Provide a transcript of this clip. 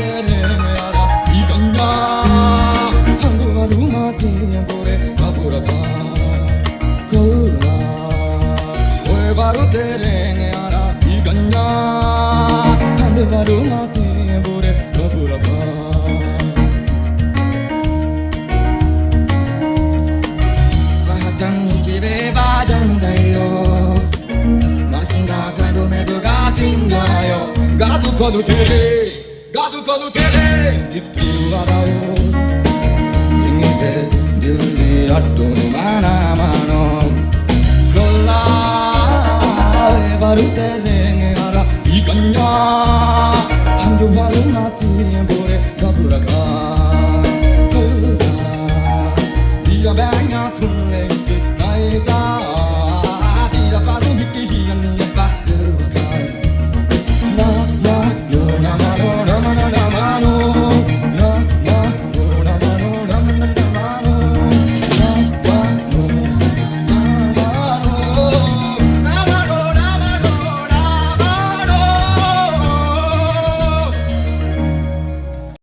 때려내라 이건가 하루하루마다 보래 바보라다 거울아 올바로 때려내라 이건가 하루하루마다 보래 바보라다 마신가 갈도 매도가 신가요 가도 거두 들이 Gado quando teve de tu addu mana mano Kolla evaru terenge ara Ikanya Handu varu nati bore kabura kaa